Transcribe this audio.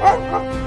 Ha ha ha!